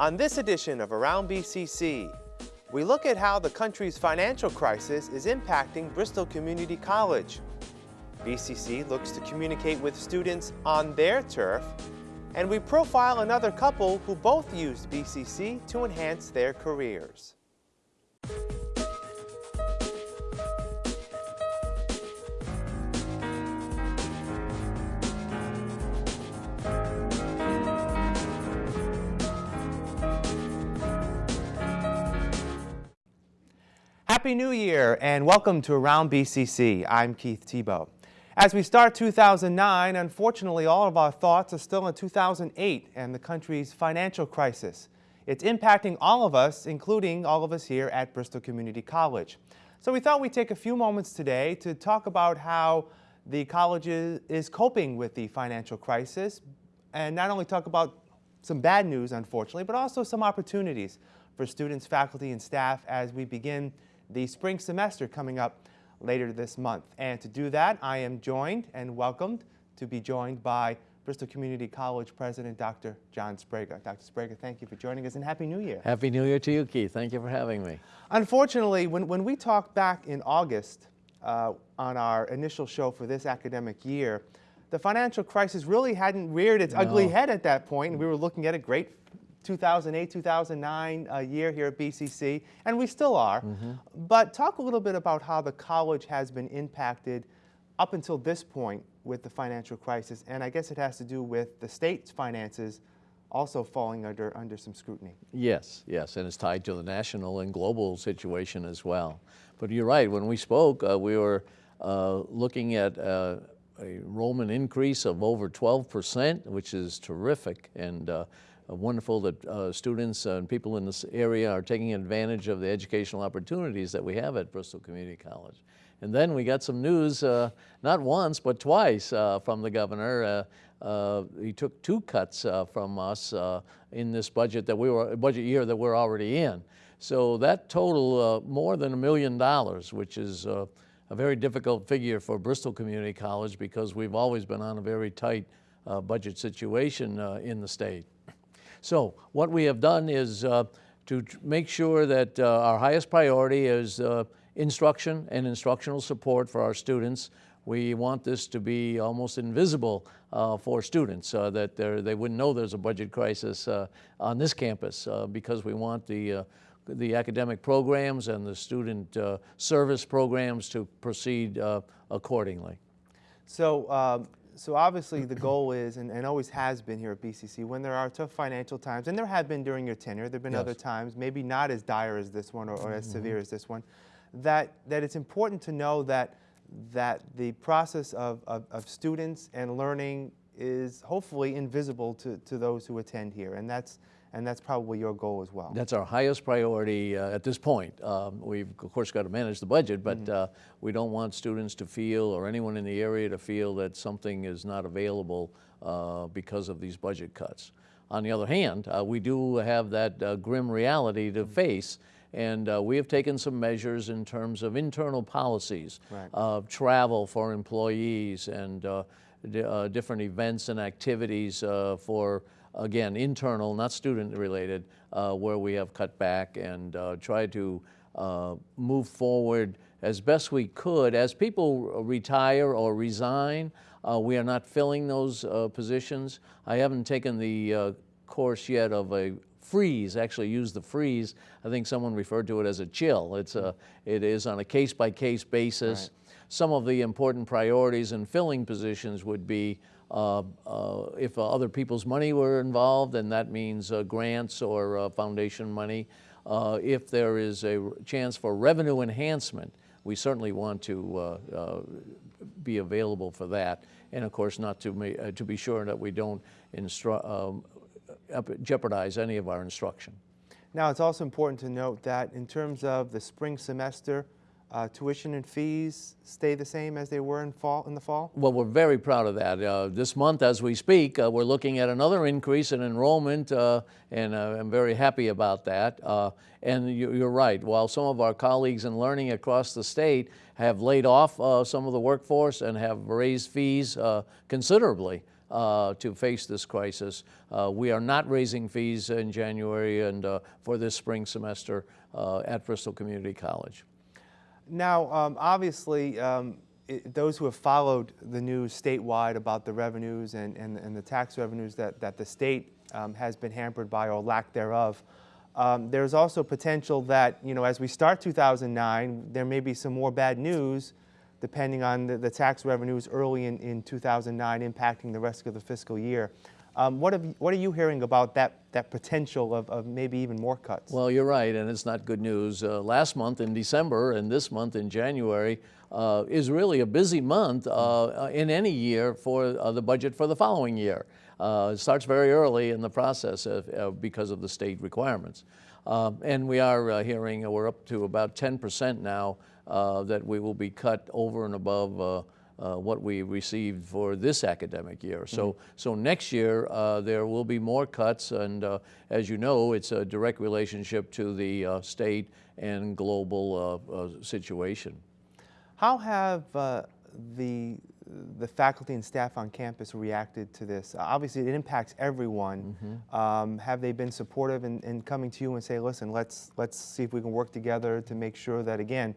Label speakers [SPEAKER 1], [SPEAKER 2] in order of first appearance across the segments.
[SPEAKER 1] On this edition of Around BCC, we look at how the country's financial crisis is impacting Bristol Community College. BCC looks to communicate with students on their turf, and we profile another couple who both used BCC to enhance their careers. Happy New Year and welcome to Around BCC. I'm Keith Tebow. As we start 2009, unfortunately all of our thoughts are still in 2008 and the country's financial crisis. It's impacting all of us, including all of us here at Bristol Community College. So we thought we'd take a few moments today to talk about how the college is coping with the financial crisis and not only talk about some bad news, unfortunately, but also some opportunities for students, faculty, and staff as we begin the spring semester coming up later this month. And to do that, I am joined and welcomed to be joined by Bristol Community College President Dr. John Sprague. Dr. Sprague, thank you for joining us and Happy New Year.
[SPEAKER 2] Happy New Year to you, Keith. Thank you for having me.
[SPEAKER 1] Unfortunately, when, when we talked back in August uh, on our initial show for this academic year, the financial crisis really hadn't reared its no. ugly head at that point, and we were looking at a great 2008, 2009 uh, year here at BCC, and we still are. Mm -hmm. But talk a little bit about how the college has been impacted up until this point with the financial crisis, and I guess it has to do with the state's finances also falling under, under some scrutiny.
[SPEAKER 2] Yes, yes, and it's tied to the national and global situation as well. But you're right, when we spoke, uh, we were uh, looking at uh, a enrollment increase of over 12%, which is terrific. and uh, uh, wonderful that uh, students and people in this area are taking advantage of the educational opportunities that we have at Bristol Community College. And then we got some news, uh, not once, but twice uh, from the governor. Uh, uh he took two cuts from us in this budget that we were, budget year that we're already in. So that total more than a million dollars, which is a very difficult figure for Bristol Community College because we've always been on a very tight budget situation in the state. So what we have done is uh, to make sure that uh, our highest priority is uh, instruction and instructional support for our students. We want this to be almost invisible uh, for students, uh, that they wouldn't know there's a budget crisis uh, on this campus because we want the the academic programs and the student service programs to proceed accordingly.
[SPEAKER 1] So um, so obviously the goal is, and, and, always has been here at BCC, when there are tough financial times, and there have been during your tenure, there have been yes. other times, maybe not as dire as this one or, or as mm -hmm. severe as this one, that, that it's important to know that, that the process of, of, of students and learning is hopefully invisible to, to those who attend here. And that's, and that's probably your goal as well.
[SPEAKER 2] That's our highest priority uh, at this point. Um, we've of course got to manage the budget, but mm -hmm. uh, we don't want students to feel or anyone in the area to feel that something is not available uh, because of these budget cuts. On the other hand, uh, we do have that uh, grim reality to mm -hmm. face and uh, we have taken some measures in terms of internal policies, right. travel for employees and different events and activities for again, internal, not student related, uh, where we have cut back and uh, tried to uh, move forward as best we could. As people retire or resign, uh, we are not filling those uh, positions. I haven't taken the uh, course yet of a freeze, actually use the freeze. I think someone referred to it as a chill. It's a, it is on a case-by-case -case basis. Right. Some of the important priorities in filling positions would be Uh, uh, if uh, other people's money were involved, then that means uh, grants or foundation money. if there is a chance for revenue enhancement, we certainly want to be available for that. And of course, not to, to be sure that we don't um, jeopardize any of our instruction.
[SPEAKER 1] Now, it's also important to note that in terms of the spring semester, uh, tuition and fees stay the same as they were in fall in the fall?
[SPEAKER 2] Well, we're very proud of that. Uh, this month, as we speak, uh, we're looking at another increase in enrollment, uh, and uh, I'm very happy about that. Uh, and you, are right. While some of our colleagues in learning across the state have laid off some of the workforce and have raised fees considerably, uh, to face this crisis. Uh, we are not raising fees in January and uh, for this spring semester at Bristol Community College.
[SPEAKER 1] Now, um, obviously, um, it, those who have followed the news statewide about the revenues and, and, and the tax revenues that, that the state um, has been hampered by or lack thereof, um, there's also potential that, you know, as we start 2009, there may be some more bad news depending on the, the tax revenues early in, in 2009 impacting the rest of the fiscal year. Um, what, have, what are you hearing about that, that potential of, of maybe even more cuts?
[SPEAKER 2] Well, you're right, and it's not good news. Uh, last month in December and this month in January uh, is really a busy month uh, in any year for uh, the budget for the following year. Uh, it starts very early in the process of, uh, because of the state requirements. And we are uh, hearing uh, we're up to about 10% now uh, that we will be cut over and above uh, what we received for this academic year. So, so next year uh, there will be more cuts, and uh, as you know, it's a direct relationship to the uh, state and global uh, uh, situation.
[SPEAKER 1] How have uh, the, the faculty and staff on campus reacted to this? Uh, Obviously, it impacts everyone. Um, have they been supportive in, in coming to you and say, listen, let's, let's see if we can work together to make sure that, again,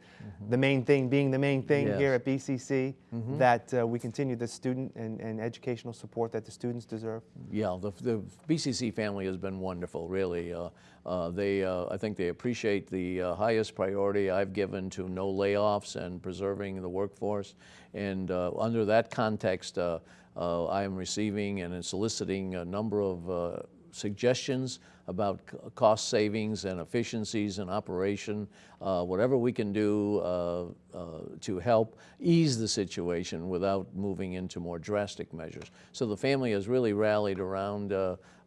[SPEAKER 1] the main thing being the main thing here at BCC, that uh, we continue the student and, and educational support that the students deserve?
[SPEAKER 2] Yeah, the, the BCC family has been wonderful, really. Uh, uh, they, uh, I think they appreciate the uh, highest priority I've given to no layoffs and preserving the workforce. And uh, under that context, uh, uh, I am receiving and soliciting a number of suggestions about cost savings and efficiencies in operation, uh, whatever we can do uh, uh, to help ease the situation without moving into more drastic measures. So the family has really rallied around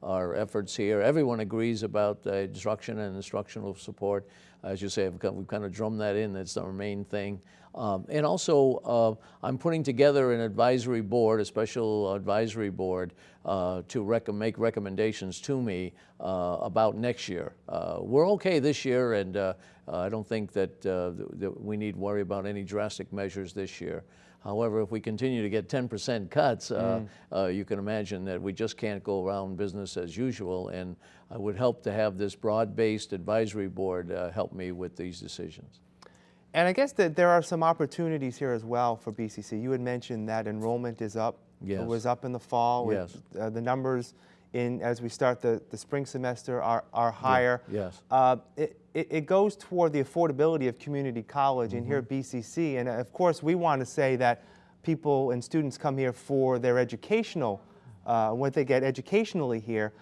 [SPEAKER 2] our efforts here. Everyone agrees about uh, instruction and instructional support. As you say, we've kind of drummed that in, that's our main thing. Um, and also, uh, I'm putting together an advisory board, a special advisory board, uh, to rec- make recommendations to me uh, about next year. Uh, we're okay this year, and uh, I don't think that, th- that we need worry about any drastic measures this year. However, if we continue to get 10% cuts, uh, uh, you can imagine that we just can't go around business as usual. And I would help to have this broad-based advisory board uh, help me with these decisions.
[SPEAKER 1] And I guess that there are some opportunities here as well for BCC. You had mentioned that enrollment is up.
[SPEAKER 2] Yes.
[SPEAKER 1] It was up in the fall.
[SPEAKER 2] Yes.
[SPEAKER 1] uh, the numbers in as we start the, the spring semester are, are higher.
[SPEAKER 2] yes.
[SPEAKER 1] Uh, it, it, it goes toward the affordability of community college and here at
[SPEAKER 2] Mm-hmm.
[SPEAKER 1] BCC. And uh, of course, we want to say that people and students come here for their educational, uh, what they get educationally here.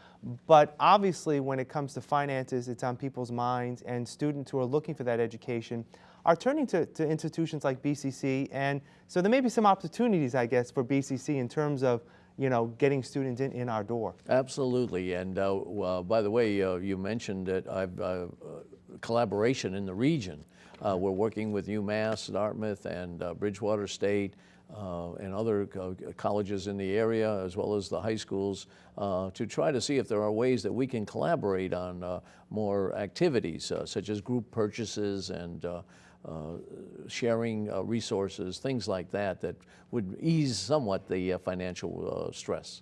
[SPEAKER 1] But obviously, when it comes to finances, it's on people's minds, and students who are looking for that education are turning to, to institutions like BCC. And so there may be some opportunities, I guess, for BCC in terms of you know getting students in, in our door.
[SPEAKER 2] Absolutely, and uh, well, by the way, uh, you mentioned that I've uh, uh, collaboration in the region. Uh, we're working with UMass, Dartmouth, and uh, Bridgewater State, uh, and other co- colleges in the area, as well as the high schools, uh, to try to see if there are ways that we can collaborate on uh, more activities, uh, such as group purchases and. Uh, uh, sharing resources, things like that, that would ease somewhat the financial stress.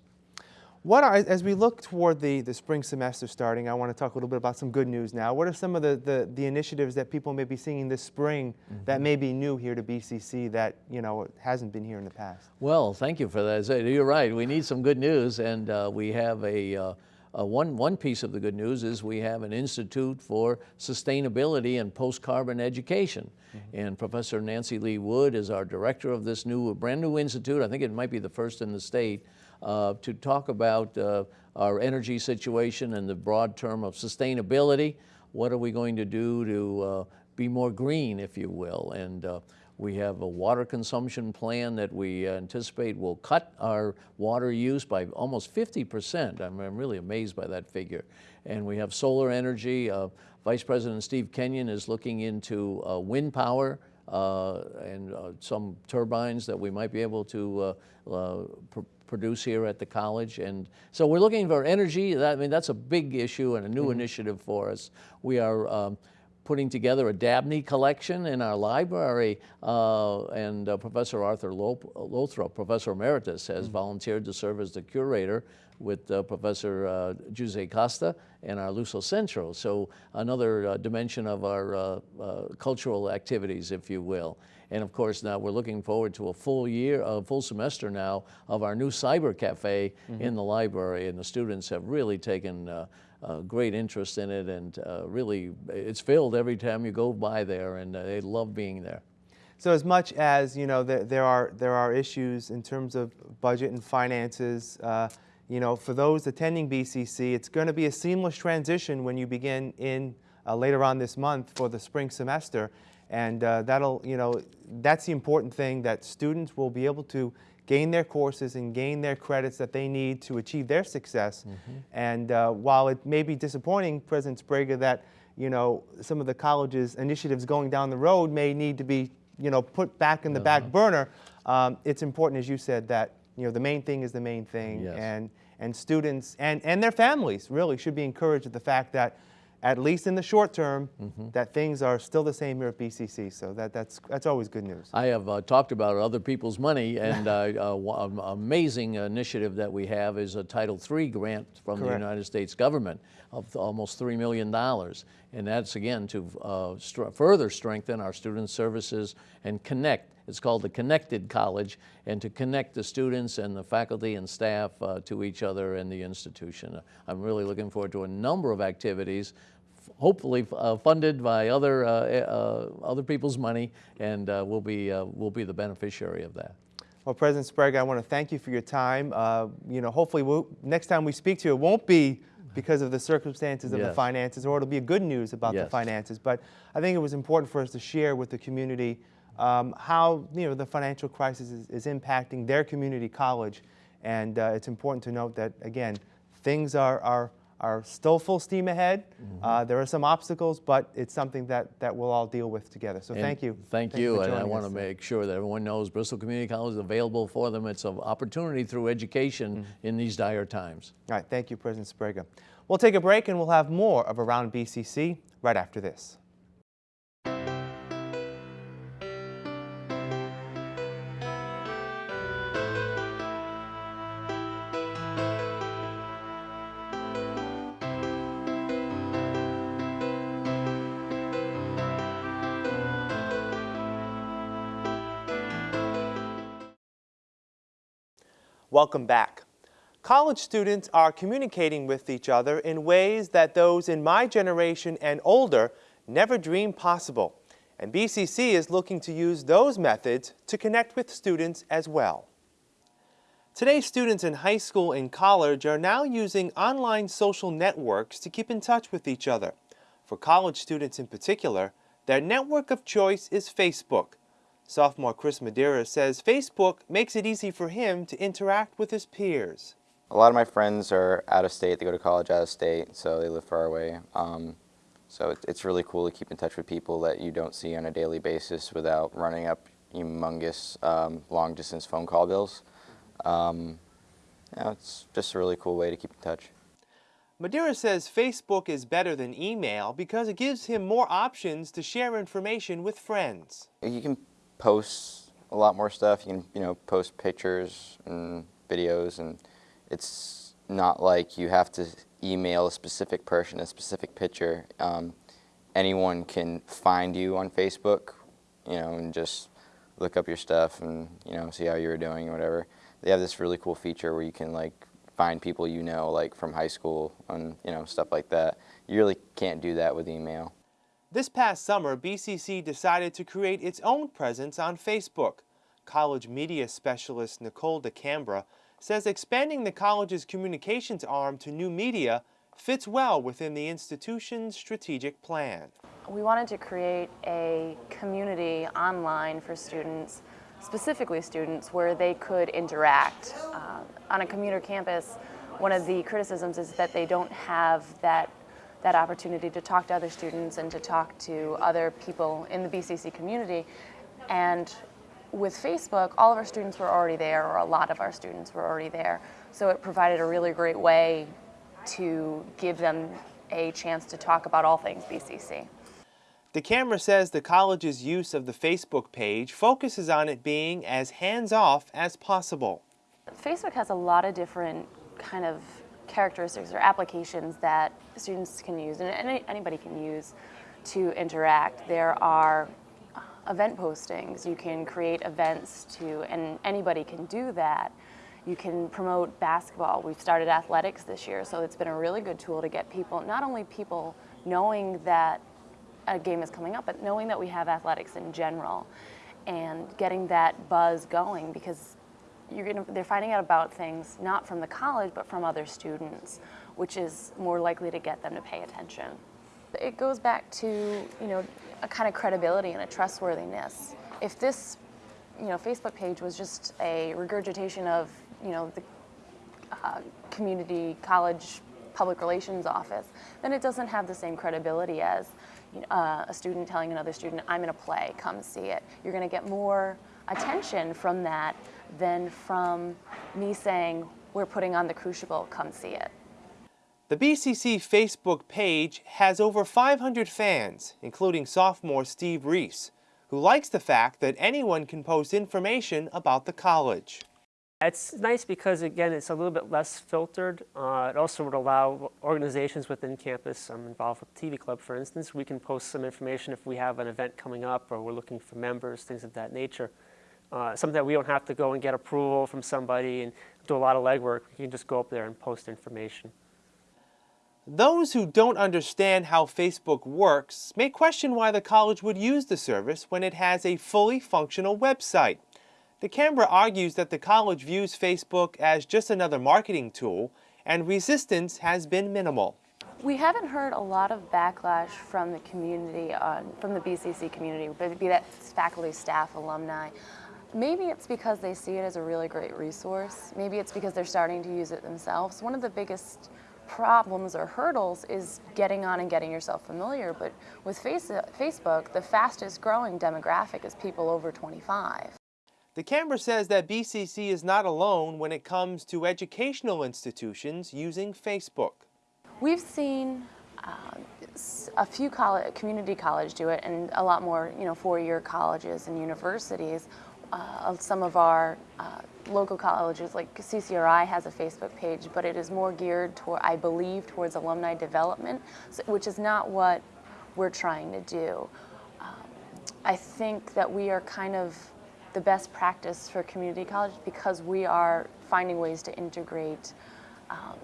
[SPEAKER 1] What are, as we look toward the, the spring semester starting, I want to talk a little bit about some good news now. What are some of the, the, the initiatives that people may be seeing this spring that may be new here to BCC that, you know, hasn't been here in the past?
[SPEAKER 2] Well, thank you for that. You're right. We need some good news, and uh, we have a, uh, uh, one, one piece of the good news is we have an Institute for Sustainability and Post-Carbon Education. And Professor Nancy Lee Wood is our director of this new, brand new institute. I think it might be the first in the state to talk about uh, our energy situation and the broad term of sustainability. What are we going to do to uh, be more green, if you will? And uh, we have a water consumption plan that we anticipate will cut our water use by almost 50%. I'm, I'm really amazed by that figure. And we have solar energy. Uh, Vice President Steve Kenyon is looking into uh, wind power uh, and uh, some turbines that we might be able to uh, uh, pr- produce here at the college. And so we're looking for energy. That, I mean, that's a big issue and a new initiative for us. We are um, putting together a Dabney collection in our library, uh, and uh, Professor Arthur Lothrop, Professor Emeritus, has volunteered to serve as the curator with uh, Professor uh, Jose Costa and our Luso Centro. So another uh, dimension of our uh, uh, cultural activities, if you will. And of course, now we're looking forward to a full year, a full semester now of our new cyber cafe in the library, and the students have really taken uh, great interest in it, and uh, really, it's filled every time you go by there, and uh, they love being there.
[SPEAKER 1] So as much as you know, there, there are there are issues in terms of budget and finances. Uh, you know, for those attending BCC, it's going to be a seamless transition when you begin in uh, later on this month for the spring semester, and uh, that'll you know that's the important thing that students will be able to gain their courses and gain their credits that they need to achieve their success. And uh, while it may be disappointing, President Sprague, that you know some of the college's initiatives going down the road may need to be you know put back in the back burner. Um, it's important, as you said, that you know the main thing is the main thing,
[SPEAKER 2] Yes.
[SPEAKER 1] and and students and and their families really should be encouraged at the fact that. At least in the short term, that things are still the same here at BCC. So that, that's, that's always good news.
[SPEAKER 2] I have uh, talked about other people's money, and uh, uh, amazing initiative that we have is a Title III grant from the United States government of almost $3 million. And that's, again, to uh, str- further strengthen our student services and connect. It's called the Connected College, and to connect the students and the faculty and staff uh, to each other and the institution. I'm really looking forward to a number of activities hopefully uh, funded by other, uh, uh, other people's money, and uh, we'll, be, uh, we'll be the beneficiary of that.
[SPEAKER 1] Well, President Sprague, I want to thank you for your time. Uh, you know, hopefully, we'll, next time we speak to you, it won't be because of the circumstances of the finances, or it'll be good news about the finances. But I think it was important for us to share with the community um, how you know the financial crisis is, is impacting their community college, and uh, it's important to note that again, things are are. Are still full steam ahead.
[SPEAKER 2] Mm-hmm.
[SPEAKER 1] Uh, there are some obstacles, but it's something that, that we'll all deal with together. So
[SPEAKER 2] And
[SPEAKER 1] thank you.
[SPEAKER 2] Thank you, and I want to make sure that everyone knows Bristol Community College is available for them. It's an opportunity through education
[SPEAKER 1] Mm-hmm.
[SPEAKER 2] in these dire times.
[SPEAKER 1] All right, thank you, President Sprague. We'll take a break and we'll have more of Around BCC right after this. Welcome back. College students are communicating with each other in ways that those in my generation and older never dreamed possible. And BCC is looking to use those methods to connect with students as well. Today's students in high school and college are now using online social networks to keep in touch with each other. For college students in particular, their network of choice is Facebook. Sophomore Chris Madeira says Facebook makes it easy for him to interact with his peers.
[SPEAKER 3] A lot of my friends are out of state. They go to college out of state, so they live far away. Um, so it, it's really cool to keep in touch with people that you don't see on a daily basis without running up humongous um, long distance phone call bills. Um, you know, it's just a really cool way to keep in touch.
[SPEAKER 1] Madeira says Facebook is better than email because it gives him more options to share information with friends.
[SPEAKER 3] You can post a lot more stuff. You can, you know, post pictures and videos, and it's not like you have to email a specific person a specific picture. Um, anyone can find you on Facebook, you know, and just look up your stuff and you know see how you were doing or whatever. They have this really cool feature where you can like find people you know like from high school and you know stuff like that. You really can't do that with email.
[SPEAKER 1] This past summer, BCC decided to create its own presence on Facebook. College media specialist Nicole DeCambra says expanding the college's communications arm to new media fits well within the institution's strategic plan.
[SPEAKER 4] We wanted to create a community online for students, specifically students, where they could interact. Uh, on a commuter campus, one of the criticisms is that they don't have that, that opportunity to talk to other students and to talk to other people in the BCC community. And with Facebook, all of our students were already there, or a lot of our students were already there. So it provided a really great way to give them a chance to talk about all things BCC.
[SPEAKER 1] DeCambra says the college's use of the Facebook page focuses on it being as hands-off as possible.
[SPEAKER 4] Facebook has a lot of different kind of characteristics or applications that students can use and any, anybody can use to interact. There are event postings. You can create events to, and anybody can do that. You can promote basketball. We've started athletics this year, so it's been a really good tool to get people, not only people knowing that a game is coming up, but knowing that we have athletics in general and getting that buzz going because you're gonna, they're finding out about things not from the college but from other students, which is more likely to get them to pay attention. It goes back to you know a kind of credibility and a trustworthiness. If this you know Facebook page was just a regurgitation of you know the uh, community college public relations office, then it doesn't have the same credibility as uh, a student telling another student, I'm in a play, come see it. You're going to get more attention from that than from me saying, we're putting on the Crucible, come see it.
[SPEAKER 1] The BCC Facebook page has over 500 fans, including sophomore Steve Reese, who likes the fact that anyone can post information about the college.
[SPEAKER 5] It's nice because, again, it's a little bit less filtered. Uh, it also would allow organizations within campus, I'm involved with TV Club, for instance, we can post some information if we have an event coming up or we're looking for members, things of that nature. Uh, something that we don't have to go and get approval from somebody and do a lot of legwork. We can just go up there and post information.
[SPEAKER 1] Those who don't understand how Facebook works may question why the college would use the service when it has a fully functional website. DeCambra argues that the college views Facebook as just another marketing tool and resistance has been minimal.
[SPEAKER 4] We haven't heard a lot of backlash from the community, on, from the BCC community, be that faculty, staff, alumni. Maybe it's because they see it as a really great resource. Maybe it's because they're starting to use it themselves. One of the biggest problems or hurdles is getting on and getting yourself familiar. But with face Facebook, the fastest growing demographic is people over 25.
[SPEAKER 1] DeCambra says that BCC is not alone when it comes to educational institutions using Facebook.
[SPEAKER 4] We've seen uh, a few college, community college do it and a lot more you know, four-year colleges and universities. Uh, some of our uh, local colleges like CCRI has a Facebook page, but it is more geared toward, I believe, towards alumni development, which is not what we're trying to do. Um, I think that we are kind of the best practice for community college because we are finding ways to integrate um,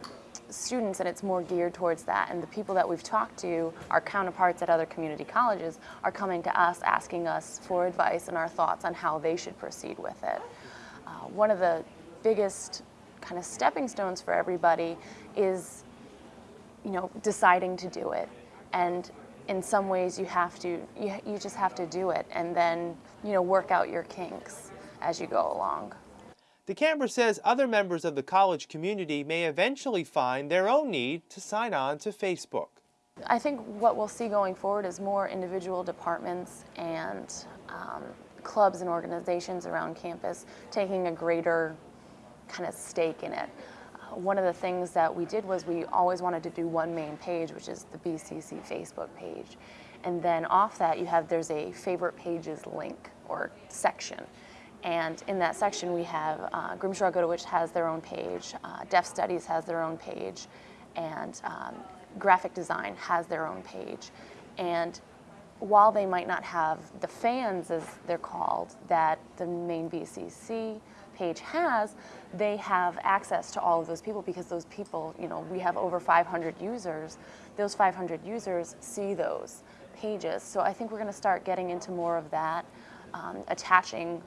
[SPEAKER 4] students and it's more geared towards that and the people that we've talked to our counterparts at other community colleges are coming to us asking us for advice and our thoughts on how they should proceed with it. Uh, one of the biggest kind of stepping stones for everybody is you know deciding to do it and in some ways you have to, you, you just have to do it and then, you know, work out your kinks as you go along.
[SPEAKER 1] DeCambra says other members of the college community may eventually find their own need to sign on to Facebook.
[SPEAKER 4] I think what we'll see going forward is more individual departments and um, clubs and organizations around campus taking a greater kind of stake in it one of the things that we did was we always wanted to do one main page, which is the BCC Facebook page. And then off that, you have, there's a favorite pages link or section. And in that section, we have uh, Grimshaw Gudewicz has their own page, uh, Deaf Studies has their own page, and um, Graphic Design has their own page. And while they might not have the fans, as they're called, that the main BCC page has, they have access to all of those people because those people, you know, we have over 500 users. Those 500 users see those pages. So I think we're going to start getting into more of that, um, attaching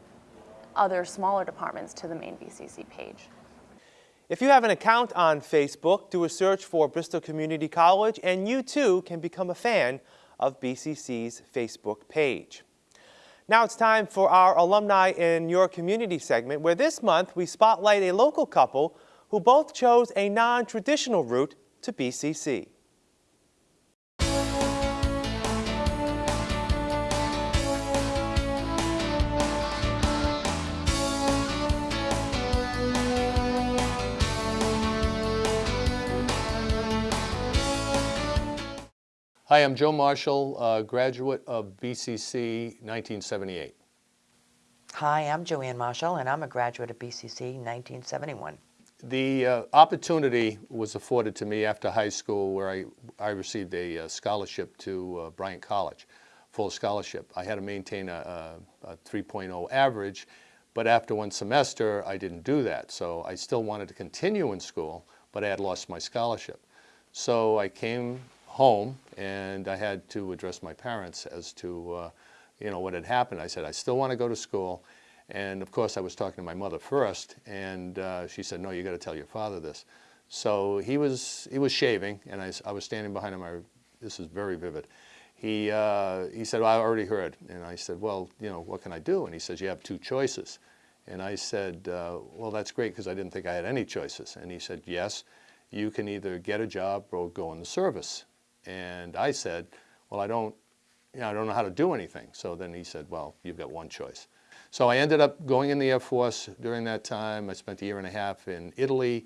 [SPEAKER 4] other smaller departments to the main BCC page.
[SPEAKER 1] If you have an account on Facebook, do a search for Bristol Community College and you too can become a fan of BCC's Facebook page. Now it's time for our Alumni in Your Community segment, where this month we spotlight a local couple who both chose a non-traditional route to BCC.
[SPEAKER 6] Hi, I'm Joe Marshall, uh, graduate of BCC 1978.
[SPEAKER 7] Hi, I'm Joanne Marshall, and I'm a graduate of BCC 1971.
[SPEAKER 6] The uh, opportunity was afforded to me after high school where I, I received a uh, scholarship to uh, Bryant College, full scholarship. I had to maintain a, a, a 3.0 average, but after one semester, I didn't do that. So I still wanted to continue in school, but I had lost my scholarship. So I came home and I had to address my parents as to, uh, you know, what had happened. I said, I still want to go to school. And of course, I was talking to my mother first, and uh, she said, no, you got to tell your father this. So he was, he was shaving, and I, I was standing behind him. I, this is very vivid. He, uh, he said, well, I already heard. And I said, well, you know, what can I do? And he says, you have two choices. And I said, uh, well, that's great because I didn't think I had any choices. And he said, yes, you can either get a job or go in the service. And I said, well, I don't, you know, I don't know how to do anything. So then he said, well, you've got one choice. So I ended up going in the Air Force during that time. I spent a year and a half in Italy.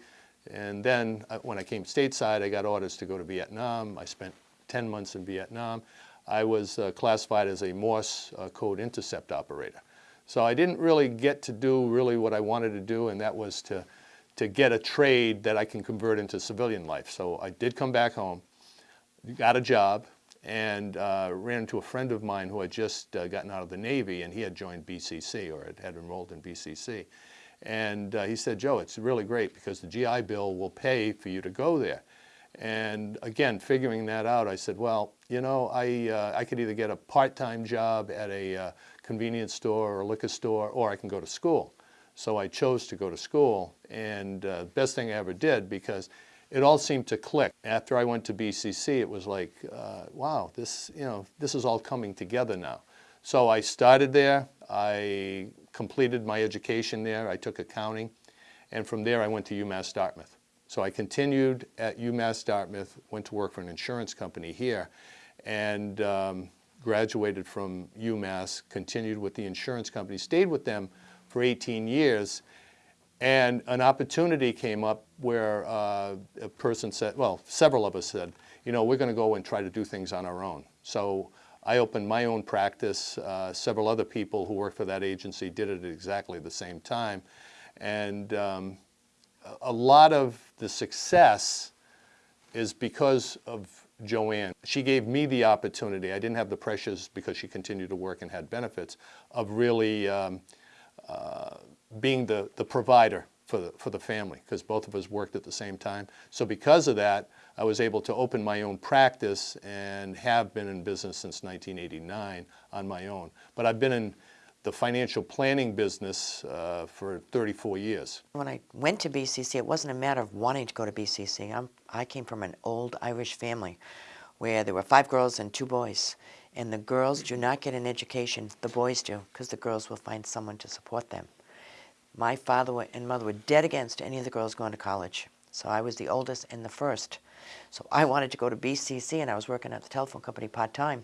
[SPEAKER 6] And then uh, when I came stateside, I got orders to go to Vietnam. I spent 10 months in Vietnam. I was uh, classified as a Morse uh, code intercept operator. So I didn't really get to do really what I wanted to do, and that was to, to get a trade that I can convert into civilian life. So I did come back home, got a job, and uh, ran into a friend of mine who had just uh, gotten out of the Navy, and he had joined BCC or had, enrolled in BCC. And uh, he said, Joe, it's really great because the GI Bill will pay for you to go there. And again, figuring that out, I said, well, you know, I, uh, I could either get a part-time job at a uh, convenience store or liquor store, or I can go to school. So I chose to go to school, and uh, best thing I ever did because it all seemed to click. After I went to BCC, it was like, uh, wow, this, you know, this is all coming together now. So I started there. I completed my education there. I took accounting, and from there I went to UMass Dartmouth. So I continued at UMass Dartmouth, went to work for an insurance company here, and um, graduated from UMass, continued with the insurance company, stayed with them for 18 years, and an opportunity came up where uh, a person said, well, several of us said, you know, we're going to go and try to do things on our own. So I opened my own practice. Uh, several other people who worked for that agency did it at exactly the same time. And um, a- lot of the success is because of Joanne. She gave me the opportunity, I didn't have the pressures because she continued to work and had benefits, of really um, uh, being the, the provider for the, for the family, because both of us worked at the same time. So because of that, I was able to open my own practice and have been in business since 1989 on my own. But I've been in the financial planning business uh, for 34 years.
[SPEAKER 7] When I went to BCC, it wasn't a matter of wanting to go to BCC. I'm, I came from an old Irish family where there were five girls and two boys. And the girls do not get an education, the boys do, because the girls will find someone to support them. My father and mother were dead against any of the girls going to college. So I was the oldest and the first. So I wanted to go to BCC, and I was working at the telephone company part-time.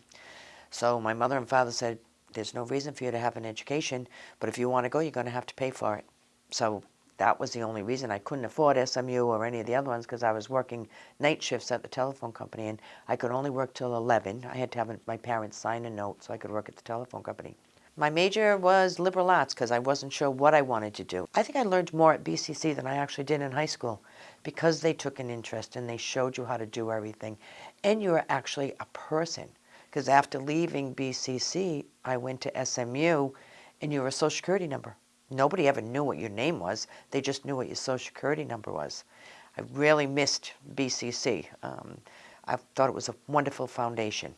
[SPEAKER 7] So my mother and father said, there's no reason for you to have an education, but if you want to go, you're going to have to pay for it. So that was the only reason I couldn't afford SMU or any of the other ones because I was working night shifts at the telephone company and I could only work till 11. I had to have my parents sign a note so I could work at the telephone company. My major was liberal arts because I wasn't sure what I wanted to do. I think I learned more at BCC than I actually did in high school because they took an interest and they showed you how to do everything. And you were actually a person because after leaving BCC, I went to SMU and you were a social security number. Nobody ever knew what your name was. They just knew what your social security number was. I really missed BCC. Um, I thought it was a wonderful foundation.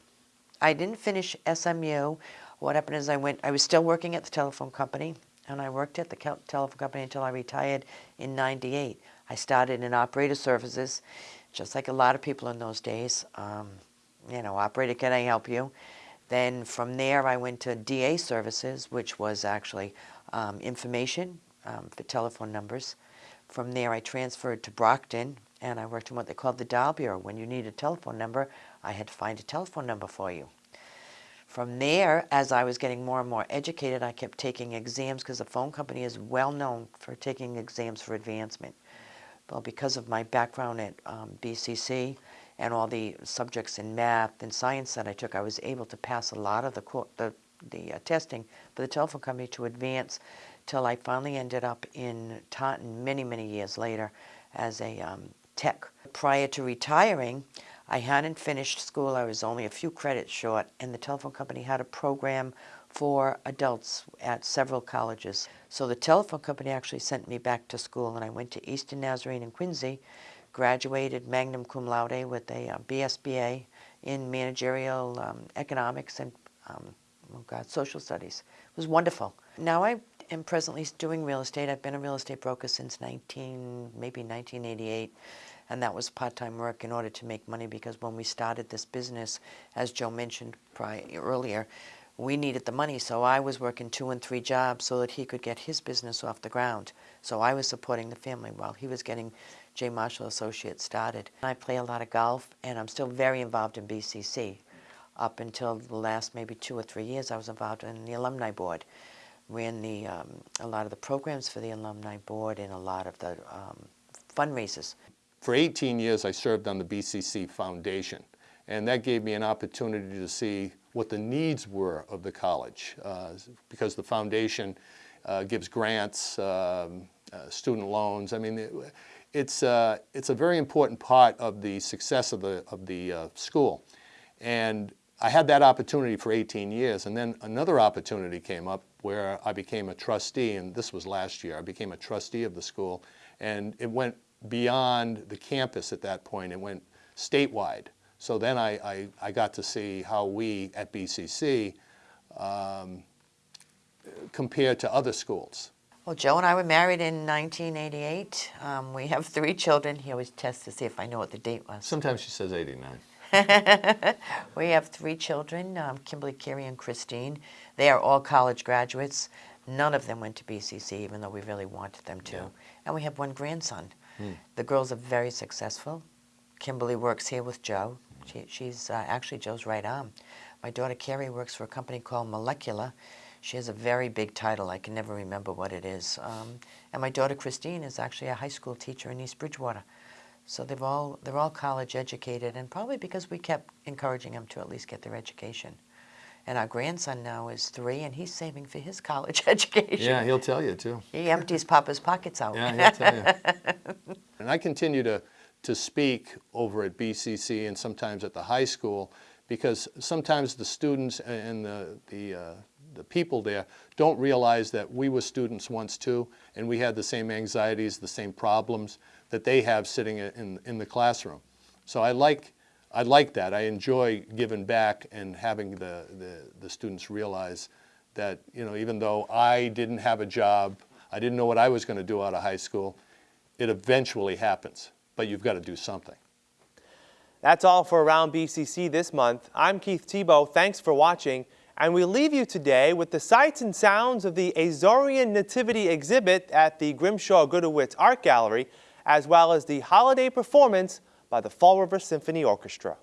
[SPEAKER 7] I didn't finish SMU. What happened is I went, I was still working at the telephone company, and I worked at the telephone company until I retired in 98. I started in operator services, just like a lot of people in those days. Um, you know, operator, can I help you? Then from there, I went to DA services, which was actually um, information um, for telephone numbers. From there, I transferred to Brockton, and I worked in what they called the dial bureau. When you need a telephone number, I had to find a telephone number for you. From there, as I was getting more and more educated, I kept taking exams because the phone company is well known for taking exams for advancement. Well, because of my background at um, BCC and all the subjects in math and science that I took, I was able to pass a lot of the, the, the uh, testing for the telephone company to advance till I finally ended up in Taunton many, many years later as a um, tech. Prior to retiring, I hadn't finished school. I was only a few credits short, and the telephone company had a program for adults at several colleges. So the telephone company actually sent me back to school, and I went to Eastern Nazarene in Quincy, graduated magna cum laude with a uh, BSBA in managerial um, economics and um, oh God, social studies. It was wonderful. Now I am presently doing real estate. I've been a real estate broker since 19, maybe 1988, and that was part-time work in order to make money because when we started this business, as Joe mentioned prior, earlier, we needed the money, so I was working two and three jobs so that he could get his business off the ground. So I was supporting the family while he was getting J. Marshall Associates started. I play a lot of golf, and I'm still very involved in BCC. Up until the last maybe two or three years, I was involved in the alumni board. Ran the, um, a lot of the programs for the alumni board and a lot of the um, fundraisers.
[SPEAKER 6] For 18 years, I served on the BCC Foundation, and that gave me an opportunity to see what the needs were of the college, uh, because the foundation uh, gives grants, um, uh, student loans. I mean, it, it's, uh, it's a very important part of the success of the, of the uh, school. And I had that opportunity for 18 years, and then another opportunity came up where I became a trustee, and this was last year. I became a trustee of the school, and it went beyond the campus at that point. It went statewide. So then I, I, I got to see how we at BCC um, compared to other schools.
[SPEAKER 7] Well, Joe and I were married in 1988. Um, we have three children. He always tests to see if I know what the date was.
[SPEAKER 6] Sometimes she says 89.
[SPEAKER 7] we have three children, um, Kimberly, Carrie, and Christine. They are all college graduates. None of them went to BCC, even though we really wanted them to.
[SPEAKER 6] Yeah.
[SPEAKER 7] And we have one grandson. The girls are very successful. Kimberly works here with Joe. She, she's uh, actually Joe's right arm. My daughter Carrie works for a company called Molecular. She has a very big title. I can never remember what it is. Um, and my daughter Christine is actually a high school teacher in East Bridgewater. So they've all, they're all college educated, and probably because we kept encouraging them to at least get their education. And our grandson now is three, and he's saving for his college education.
[SPEAKER 6] Yeah, he'll tell you too.
[SPEAKER 7] He empties Papa's pockets out.
[SPEAKER 6] Yeah, he'll tell you. and I continue to, to speak over at BCC and sometimes at the high school because sometimes the students and the, the, uh, the people there don't realize that we were students once too, and we had the same anxieties, the same problems that they have sitting in, in the classroom. So I like, I like that. I enjoy giving back and having the, the, the students realize that, you know, even though I didn't have a job, I didn't know what I was going to do out of high school, it eventually happens, but you've got to do something.
[SPEAKER 1] That's all for Around BCC this month. I'm Keith Tebow. Thanks for watching. And we leave you today with the sights and sounds of the Azorean Nativity exhibit at the Grimshaw Gudewicz Art Gallery, as well as the holiday performance by the Fall River Symphony Orchestra.